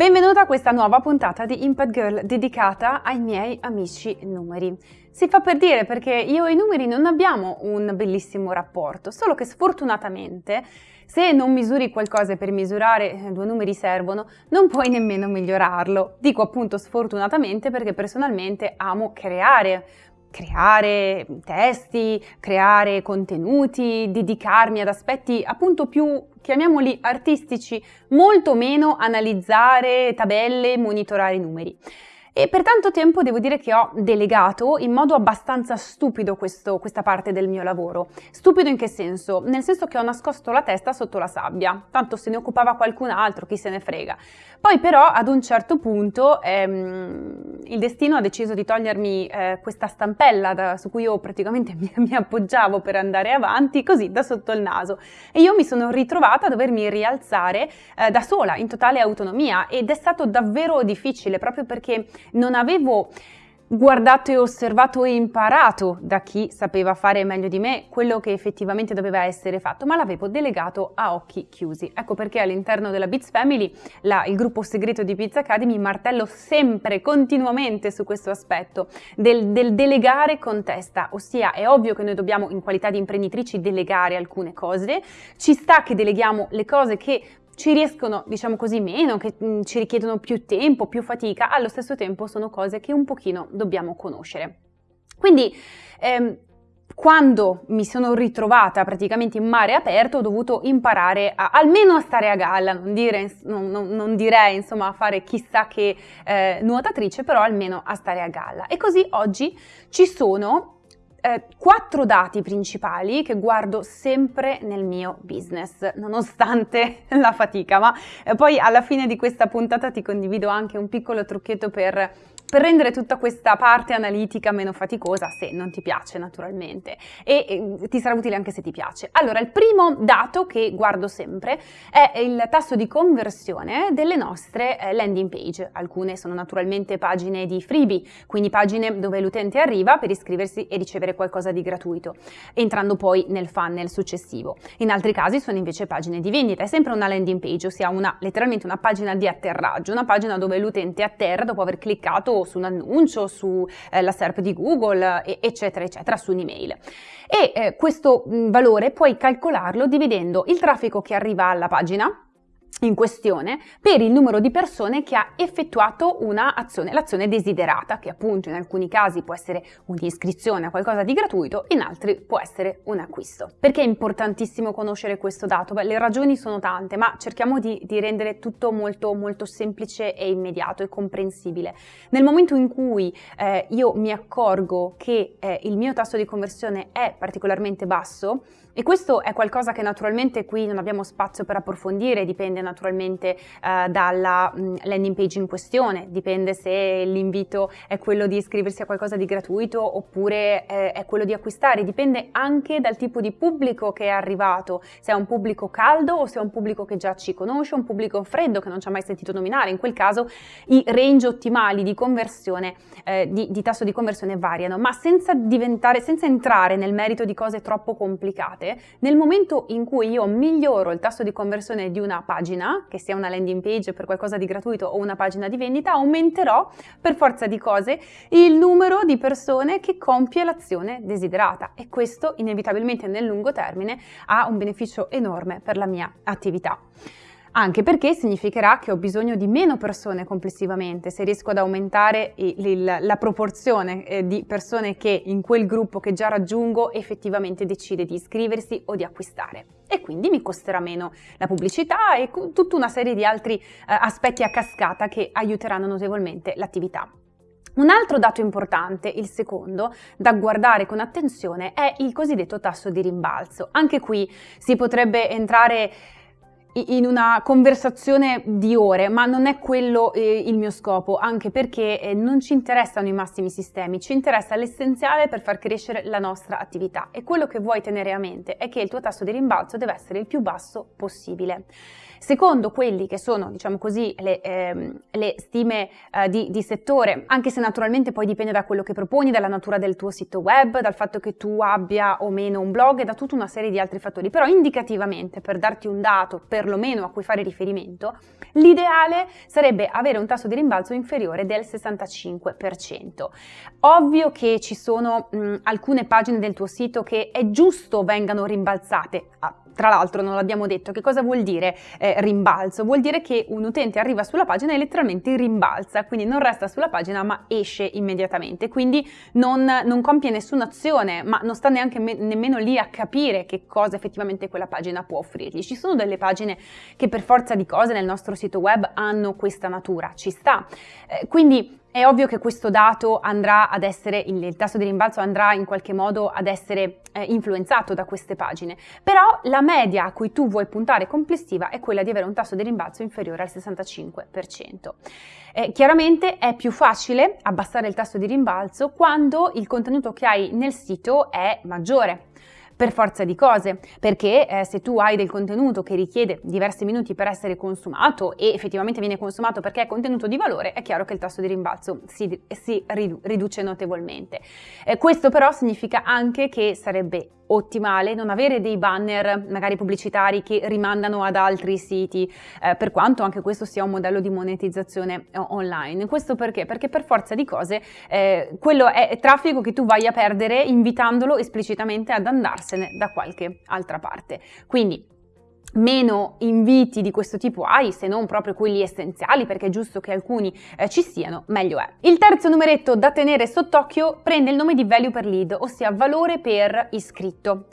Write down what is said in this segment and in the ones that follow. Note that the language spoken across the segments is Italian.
Benvenuta a questa nuova puntata di Impact Girl dedicata ai miei amici numeri. Si fa per dire perché io e i numeri non abbiamo un bellissimo rapporto, solo che sfortunatamente se non misuri qualcosa per misurare eh, due numeri servono, non puoi nemmeno migliorarlo. Dico appunto sfortunatamente perché personalmente amo creare creare testi, creare contenuti, dedicarmi ad aspetti appunto più, chiamiamoli artistici, molto meno analizzare tabelle, monitorare numeri. E per tanto tempo devo dire che ho delegato in modo abbastanza stupido questo, questa parte del mio lavoro. Stupido in che senso? Nel senso che ho nascosto la testa sotto la sabbia, tanto se ne occupava qualcun altro, chi se ne frega. Poi però ad un certo punto ehm, il destino ha deciso di togliermi eh, questa stampella da, su cui io praticamente mi, mi, appoggiavo per andare avanti, così da sotto il naso. E io mi sono ritrovata a dovermi rialzare eh, da sola, in totale autonomia ed è stato davvero difficile proprio perché non avevo guardato e osservato e imparato da chi sapeva fare meglio di me quello che effettivamente doveva essere fatto, ma l'avevo delegato a occhi chiusi. Ecco perché all'interno della Beats Family, la, il gruppo segreto di Pizza Academy, martello sempre, continuamente su questo aspetto del, del delegare con testa, ossia è ovvio che noi dobbiamo in qualità di imprenditrici delegare alcune cose, ci sta che deleghiamo le cose che ci riescono, diciamo così, meno, che mm, ci richiedono più tempo, più fatica, allo stesso tempo sono cose che un pochino dobbiamo conoscere. Quindi, ehm, quando mi sono ritrovata praticamente in mare aperto ho dovuto imparare a, almeno a stare a galla, non, dire, non, non, non direi insomma a fare chissà che eh, nuotatrice, però almeno a stare a galla. E così oggi ci sono eh, quattro dati principali che guardo sempre nel mio business, nonostante la fatica, ma eh, poi alla fine di questa puntata ti condivido anche un piccolo trucchetto per per rendere tutta questa parte analitica meno faticosa, se non ti piace naturalmente, e, e, ti sarà utile anche se ti piace. Allora, il primo dato che guardo sempre è il tasso di conversione delle nostre eh, landing page. Alcune sono naturalmente pagine di freebie, quindi pagine dove l'utente arriva per iscriversi e ricevere qualcosa di gratuito, entrando poi nel funnel successivo. In altri casi sono invece pagine di vendita, è sempre una landing page, ossia una, letteralmente una pagina di atterraggio, una pagina dove l'utente atterra dopo aver cliccato su un annuncio, sulla eh, SERP di Google, eccetera, eccetera, su un'email. E eh, questo valore puoi calcolarlo dividendo il traffico che arriva alla pagina, in questione per il numero di persone che ha effettuato un'azione, l'azione desiderata, che appunto in alcuni casi può essere un'iscrizione a qualcosa di gratuito, in altri può essere un acquisto. Perché è importantissimo conoscere questo dato? Beh, le ragioni sono tante, ma cerchiamo di, di rendere tutto molto, molto semplice e immediato e comprensibile. Nel momento in cui eh, io mi accorgo che eh, il mio tasso di conversione è particolarmente basso, e questo è qualcosa che naturalmente qui non abbiamo spazio per approfondire, dipende naturalmente eh, dalla mh, mm, landing page in questione, dipende se l'invito è quello di iscriversi a qualcosa di gratuito oppure eh, è quello di acquistare, dipende anche dal tipo di pubblico che è arrivato, se è un pubblico caldo o se è un pubblico che già ci conosce, un pubblico freddo che non ci ha mai sentito nominare, in quel caso i range ottimali di conversione, eh, di, di tasso di conversione variano, ma senza diventare, senza entrare nel merito di cose troppo complicate nel momento in cui io miglioro il tasso di conversione di una pagina, che sia una landing page per qualcosa di gratuito o una pagina di vendita, aumenterò per forza di cose il numero di persone che compie l'azione desiderata. E questo inevitabilmente nel lungo termine ha un beneficio enorme per la mia attività anche perché significherà che ho bisogno di meno persone complessivamente, se riesco ad aumentare il, la proporzione eh, di persone che in quel gruppo che già raggiungo effettivamente decide di iscriversi o di acquistare. E quindi mi costerà meno la pubblicità e tutta una serie di altri eh, aspetti a cascata che aiuteranno notevolmente l'attività. Un altro dato importante, il secondo, da guardare con attenzione è il cosiddetto tasso di rimbalzo. Anche qui si potrebbe entrare in una conversazione di ore, ma non è quello eh, il mio scopo, anche perché eh, non ci interessano i massimi sistemi, ci interessa l'essenziale per far crescere la nostra attività e quello che vuoi tenere a mente è che il tuo tasso di rimbalzo deve essere il più basso possibile. Secondo quelli che sono, diciamo così, le, ehm, le stime eh, di, di, settore, anche se naturalmente poi dipende da quello che proponi, dalla natura del tuo sito web, dal fatto che tu abbia o meno un blog e da tutta una serie di altri fattori, però indicativamente per darti un dato, per perlomeno a cui fare riferimento, l'ideale sarebbe avere un tasso di rimbalzo inferiore del 65%. Ovvio che ci sono mh, alcune pagine del tuo sito che è giusto vengano rimbalzate. Tra l'altro non l'abbiamo detto, che cosa vuol dire eh, rimbalzo? Vuol dire che un utente arriva sulla pagina e letteralmente rimbalza, quindi non resta sulla pagina ma esce immediatamente, quindi non, non compie nessuna azione, ma non sta neanche me- nemmeno lì a capire che cosa effettivamente quella pagina può offrirgli. Ci sono delle pagine che per forza di cose nel nostro sito web hanno questa natura, ci sta. Eh, quindi è ovvio che questo dato andrà ad essere, il, tasso di rimbalzo andrà in qualche modo ad essere eh, influenzato da queste pagine, però la media a cui tu vuoi puntare complessiva è quella di avere un tasso di rimbalzo inferiore al 65%. Eh, chiaramente è più facile abbassare il tasso di rimbalzo quando il contenuto che hai nel sito è maggiore per forza di cose, perché eh, se tu hai del contenuto che richiede diversi minuti per essere consumato e effettivamente viene consumato perché è contenuto di valore, è chiaro che il tasso di rimbalzo si, si riduce notevolmente. Eh, questo però significa anche che sarebbe ottimale non avere dei banner magari pubblicitari che rimandano ad altri siti, eh, per quanto anche questo sia un modello di monetizzazione eh, online. Questo perché? Perché per forza di cose eh, quello è traffico che tu vai a perdere invitandolo esplicitamente ad andarsene da qualche altra parte. Quindi meno inviti di questo tipo hai, se non proprio quelli essenziali, perché è giusto che alcuni eh, ci siano, meglio è. Il terzo numeretto da tenere sott'occhio prende il nome di value per lead, ossia valore per iscritto.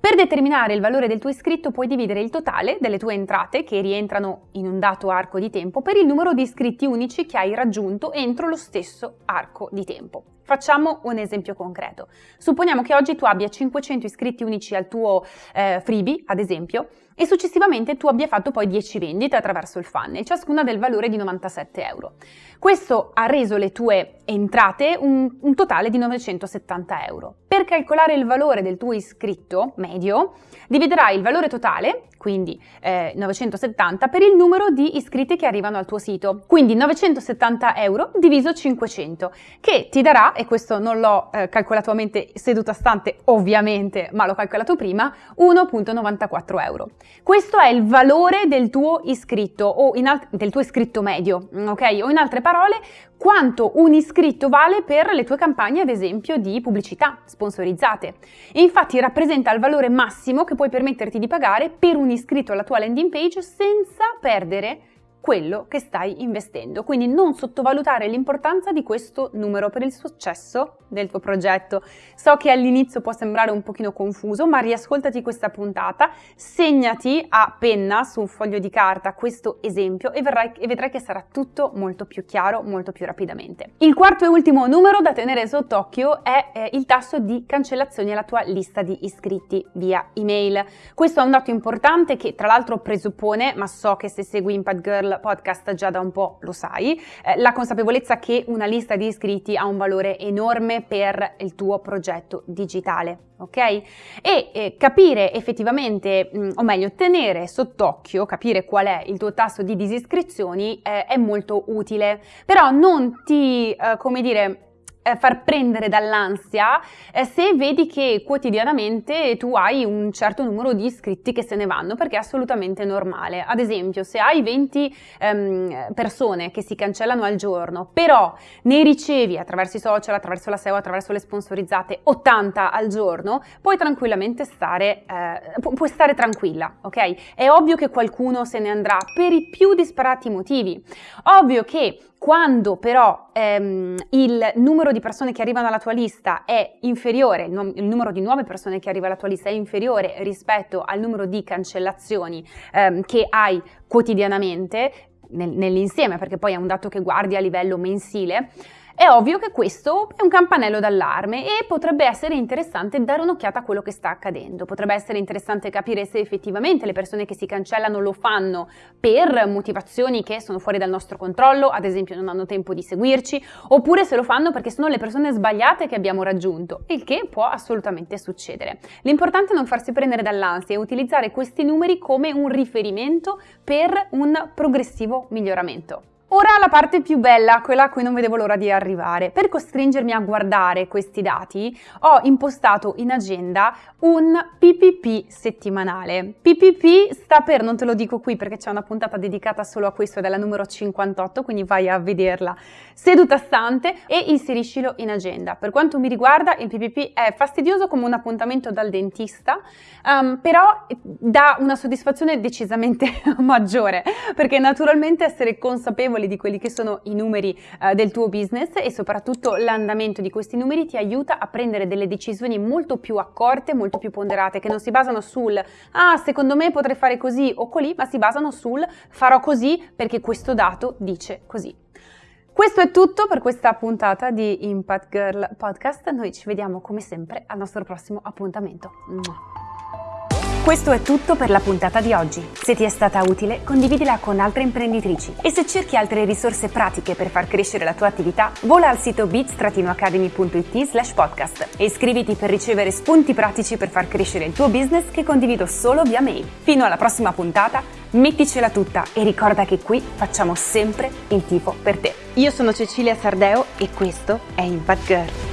Per determinare il valore del tuo iscritto puoi dividere il totale delle tue entrate che rientrano in un dato arco di tempo per il numero di iscritti unici che hai raggiunto entro lo stesso arco di tempo. Facciamo un esempio concreto. Supponiamo che oggi tu abbia 500 iscritti unici al tuo eh, freebie, ad esempio, e successivamente tu abbia fatto poi 10 vendite attraverso il funnel, ciascuna del valore di 97 euro. Questo ha reso le tue entrate un, un totale di 970 euro. Per calcolare il valore del tuo iscritto medio, dividerai il valore totale, quindi eh, 970, per il numero di iscritti che arrivano al tuo sito. Quindi 970 euro diviso 500, che ti darà, e questo non l'ho eh, calcolato a mente seduta stante ovviamente, ma l'ho calcolato prima, 1.94 euro. Questo è il valore del tuo iscritto o del tuo iscritto medio, ok? O in altre parole, quanto un iscritto vale per le tue campagne, ad esempio, di pubblicità sponsorizzate. E infatti rappresenta il valore massimo che puoi permetterti di pagare per un iscritto alla tua landing page senza perdere quello che stai investendo. Quindi non sottovalutare l'importanza di questo numero per il successo del tuo progetto. So che all'inizio può sembrare un pochino confuso, ma riascoltati questa puntata, segnati a penna su un foglio di carta questo esempio e, verrai, e vedrai che sarà tutto molto più chiaro, molto più rapidamente. Il quarto e ultimo numero da tenere sott'occhio è eh, il tasso di cancellazioni alla tua lista di iscritti via email. Questo è un dato importante che tra l'altro presuppone, ma so che se segui Impact Girl podcast già da un po' lo sai, eh, la consapevolezza che una lista di iscritti ha un valore enorme per il tuo progetto digitale. Ok? E eh, capire effettivamente, mh, mm, o meglio, tenere sott'occhio, capire qual è il tuo tasso di disiscrizioni eh, è molto utile, però non ti, eh, come dire, eh, far prendere dall'ansia eh, se vedi che quotidianamente tu hai un certo numero di iscritti che se ne vanno perché è assolutamente normale. Ad esempio, se hai 20 ehm, persone che si cancellano al giorno, però ne ricevi attraverso i social, attraverso la SEO, attraverso le sponsorizzate 80 al giorno, puoi tranquillamente stare, eh, pu- puoi stare tranquilla, ok? È ovvio che qualcuno se ne andrà per i più disparati motivi. Ovvio che quando però ehm, il numero di persone che arrivano alla tua lista è inferiore, il, num- il, numero di nuove persone che arriva alla tua lista è inferiore rispetto al numero di cancellazioni ehm, che hai quotidianamente nel- nell'insieme, perché poi è un dato che guardi a livello mensile, è ovvio che questo è un campanello d'allarme e potrebbe essere interessante dare un'occhiata a quello che sta accadendo. Potrebbe essere interessante capire se effettivamente le persone che si cancellano lo fanno per motivazioni che sono fuori dal nostro controllo, ad esempio non hanno tempo di seguirci, oppure se lo fanno perché sono le persone sbagliate che abbiamo raggiunto, il che può assolutamente succedere. L'importante è non farsi prendere dall'ansia e utilizzare questi numeri come un riferimento per un progressivo miglioramento. Ora la parte più bella, quella a cui non vedevo l'ora di arrivare. Per costringermi a guardare questi dati ho impostato in agenda un PPP settimanale. PPP sta per, non te lo dico qui perché c'è una puntata dedicata solo a questo è la numero 58, quindi vai a vederla seduta stante e inseriscilo in agenda. Per quanto mi riguarda il PPP è fastidioso come un appuntamento dal dentista, um, però dà una soddisfazione decisamente maggiore perché naturalmente essere consapevoli consapevoli di quelli che sono i numeri eh, del tuo business e soprattutto l'andamento di questi numeri ti aiuta a prendere delle decisioni molto più accorte, molto più ponderate, che non si basano sul ah, secondo me potrei fare così o colì, ma si basano sul farò così perché questo dato dice così. Questo è tutto per questa puntata di Impact Girl Podcast. Noi ci vediamo come sempre al nostro prossimo appuntamento. Questo è tutto per la puntata di oggi. Se ti è stata utile, condividila con altre imprenditrici. E se cerchi altre risorse pratiche per far crescere la tua attività, vola al sito bit-academy.it slash podcast e iscriviti per ricevere spunti pratici per far crescere il tuo business che condivido solo via mail. Fino alla prossima puntata, metticela tutta e ricorda che qui facciamo sempre il tifo per te. Io sono Cecilia Sardeo e questo è Impact Girl.